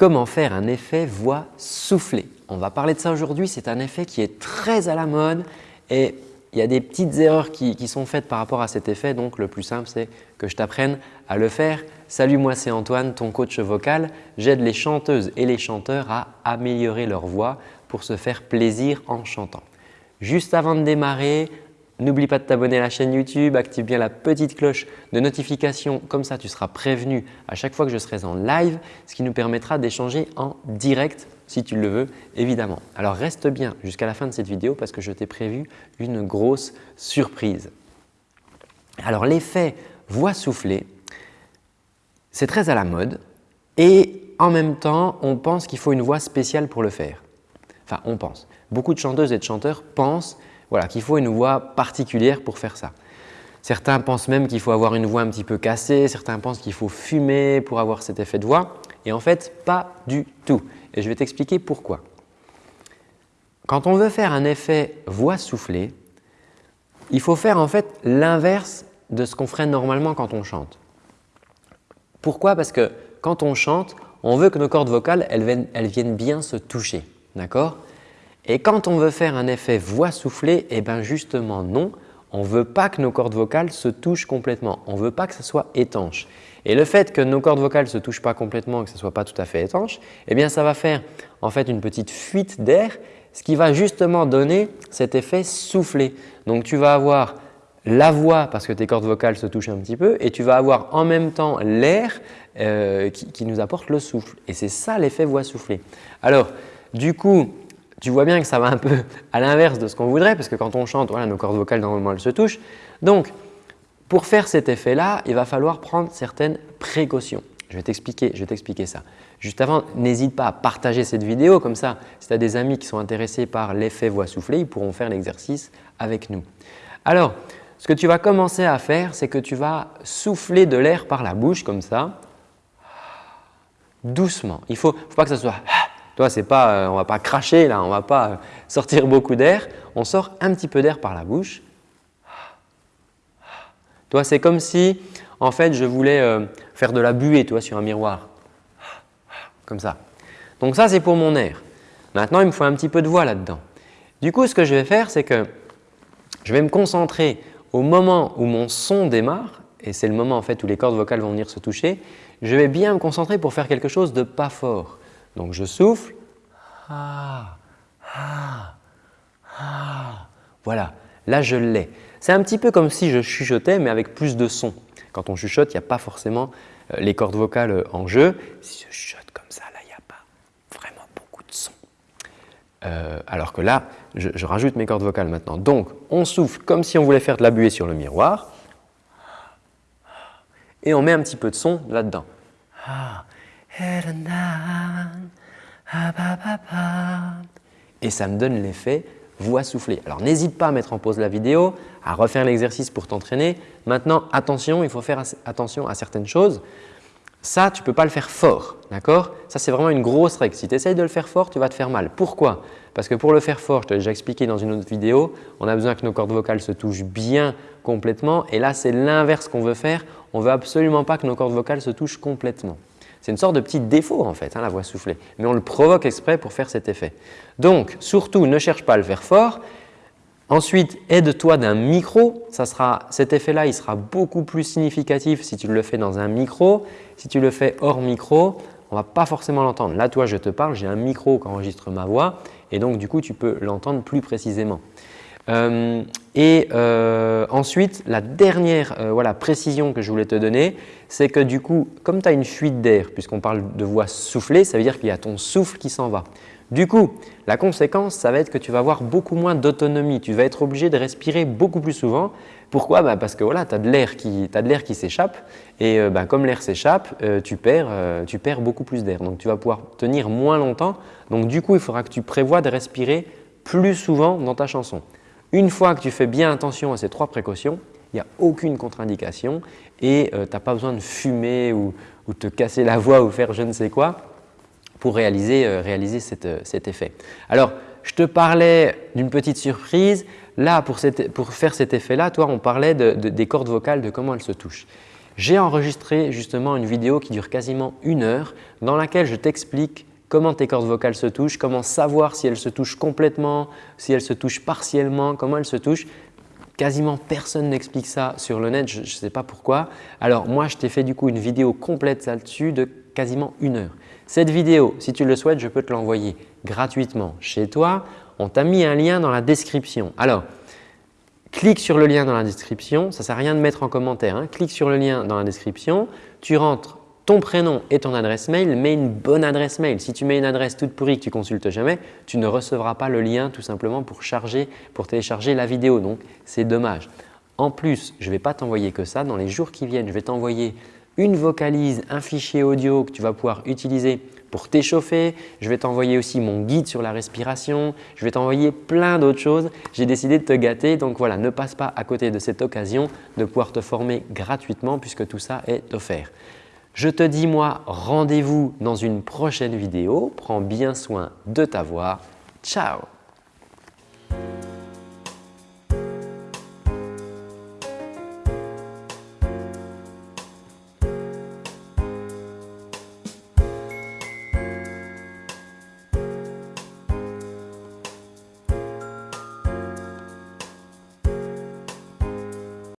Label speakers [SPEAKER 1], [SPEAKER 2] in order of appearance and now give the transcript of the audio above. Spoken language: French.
[SPEAKER 1] Comment faire un effet voix soufflée? On va parler de ça aujourd'hui, c'est un effet qui est très à la mode et il y a des petites erreurs qui, sont faites par rapport à cet effet. Donc, le plus simple, c'est que je t'apprenne à le faire. Salut, moi c'est Antoine, ton coach vocal. J'aide les chanteuses et les chanteurs à améliorer leur voix pour se faire plaisir en chantant. Juste avant de démarrer, N'oublie pas de t'abonner à la chaîne YouTube, active bien la petite cloche de notification, comme ça tu seras prévenu à chaque fois que je serai en live, ce qui nous permettra d'échanger en direct si tu le veux évidemment. Alors reste bien jusqu'à la fin de cette vidéo parce que je t'ai prévu une grosse surprise. Alors l'effet voix soufflée, c'est très à la mode et en même temps on pense qu'il faut une voix spéciale pour le faire. Enfin on pense. Beaucoup de chanteuses et de chanteurs pensent voilà, qu'il faut une voix particulière pour faire ça. Certains pensent même qu'il faut avoir une voix un petit peu cassée, certains pensent qu'il faut fumer pour avoir cet effet de voix et en fait, pas du tout. Et je vais t'expliquer pourquoi. Quand on veut faire un effet voix soufflée, il faut faire en fait l'inverse de ce qu'on ferait normalement quand on chante. Pourquoi? Parce que quand on chante, on veut que nos cordes vocales elles viennent, viennent bien se toucher. D'accord? Et quand on veut faire un effet voix soufflée, eh bien justement non, on ne veut pas que nos cordes vocales se touchent complètement. On ne veut pas que ce soit étanche. Et le fait que nos cordes vocales ne se touchent pas complètement, que ce ne soit pas tout à fait étanche, eh bien ça va faire en fait une petite fuite d'air, ce qui va justement donner cet effet soufflé. Donc tu vas avoir la voix parce que tes cordes vocales se touchent un petit peu et tu vas avoir en même temps l'air euh, qui, qui, nous apporte le souffle. Et c'est ça l'effet voix soufflée. Alors du coup, tu vois bien que ça va un peu à l'inverse de ce qu'on voudrait parce que quand on chante, voilà, nos cordes vocales normalement elles se touchent. Donc, pour faire cet effet-là, il va falloir prendre certaines précautions. Je vais t'expliquer ça. Juste avant, n'hésite pas à partager cette vidéo comme ça. Si tu as des amis qui sont intéressés par l'effet voix soufflée, ils pourront faire l'exercice avec nous. Alors, ce que tu vas commencer à faire, c'est que tu vas souffler de l'air par la bouche comme ça, doucement. Il ne faut, faut pas que ça soit toi, c'est pas, euh, on ne va pas cracher là, on ne va pas euh, sortir beaucoup d'air. On sort un petit peu d'air par la bouche. Toi, c'est comme si en fait je voulais euh, faire de la buée toi, sur un miroir. Comme ça. Donc ça, c'est pour mon air. Maintenant, il me faut un petit peu de voix là-dedans. Du coup, ce que je vais faire, c'est que je vais me concentrer au moment où mon son démarre et c'est le moment en fait où les cordes vocales vont venir se toucher, je vais bien me concentrer pour faire quelque chose de pas fort. Donc je souffle. Ah, ah, ah. Voilà, là je l'ai. C'est un petit peu comme si je chuchotais mais avec plus de son. Quand on chuchote, il n'y a pas forcément euh, les cordes vocales euh, en jeu. Si je chuchote comme ça, là, il n'y a pas vraiment beaucoup de son. Euh, alors que là, je, je, rajoute mes cordes vocales maintenant. Donc, on souffle comme si on voulait faire de la buée sur le miroir et on met un petit peu de son là-dedans. Et ça me donne l'effet voix soufflée. Alors n'hésite pas à mettre en pause la vidéo, à refaire l'exercice pour t'entraîner. Maintenant, attention, il faut faire attention à certaines choses. Ça, tu ne peux pas le faire fort, d'accord? Ça, c'est vraiment une grosse règle. Si tu essayes de le faire fort, tu vas te faire mal. Pourquoi? Parce que pour le faire fort, je te l'ai déjà expliqué dans une autre vidéo, on a besoin que nos cordes vocales se touchent bien complètement. Et là, c'est l'inverse qu'on veut faire. On ne veut absolument pas que nos cordes vocales se touchent complètement. C'est une sorte de petit défaut en fait, hein, la voix soufflée, mais on le provoque exprès pour faire cet effet. Donc, surtout, ne cherche pas à le faire fort. Ensuite, aide-toi d'un micro. cet effet-là, il sera beaucoup plus significatif si tu le fais dans un micro. Si tu le fais hors micro, on ne va pas forcément l'entendre. Là, toi, je te parle, j'ai un micro qui enregistre ma voix et donc du coup, tu peux l'entendre plus précisément. Euh, et euh, ensuite, la dernière euh, précision que je voulais te donner, c'est que du coup, comme tu as une fuite d'air, puisqu'on parle de voix soufflée, ça veut dire qu'il y a ton souffle qui s'en va. Du coup, la conséquence, ça va être que tu vas avoir beaucoup moins d'autonomie. Tu vas être obligé de respirer beaucoup plus souvent. Pourquoi? Bah, Parce que voilà, tu as de l'air qui, s'échappe et bah, comme l'air s'échappe, tu, perds, tu perds beaucoup plus d'air. Donc, tu vas pouvoir tenir moins longtemps. Donc, du coup, il faudra que tu prévois de respirer plus souvent dans ta chanson. Une fois que tu fais bien attention à ces trois précautions, il n'y a aucune contre-indication et euh, tu n'as pas besoin de fumer ou, te casser la voix ou faire je ne sais quoi pour réaliser, euh, euh, cet effet. Alors, je te parlais d'une petite surprise. Là, pour, faire cet effet-là, toi, on parlait des cordes vocales, de comment elles se touchent. j'ai enregistré justement une vidéo qui dure quasiment une heure dans laquelle je t'explique comment tes cordes vocales se touchent, comment savoir si elles se touchent complètement, si elles se touchent partiellement, comment elles se touchent. Quasiment personne n'explique ça sur le net, je ne sais pas pourquoi. Alors moi, je t'ai fait du coup une vidéo complète là-dessus de quasiment une heure. Cette vidéo, si tu le souhaites, je peux te l'envoyer gratuitement chez toi. On t'a mis un lien dans la description. Alors, clique sur le lien dans la description. Ça ne sert à rien de mettre en commentaire. Hein. Clique sur le lien dans la description. Tu rentres ton prénom et ton adresse mail, mets une bonne adresse mail. Si tu mets une adresse toute pourrie que tu consultes jamais, tu ne recevras pas le lien tout simplement pour, charger, pour télécharger la vidéo. Donc, c'est dommage. En plus, je ne vais pas t'envoyer que ça. Dans les jours qui viennent, je vais t'envoyer une vocalise, un fichier audio que tu vas pouvoir utiliser pour t'échauffer. Je vais t'envoyer aussi mon guide sur la respiration. Je vais t'envoyer plein d'autres choses. J'ai décidé de te gâter. Donc voilà, ne passe pas à côté de cette occasion de pouvoir te former gratuitement puisque tout ça est offert. Je te dis moi rendez-vous dans une prochaine vidéo. Prends bien soin de ta voix. Ciao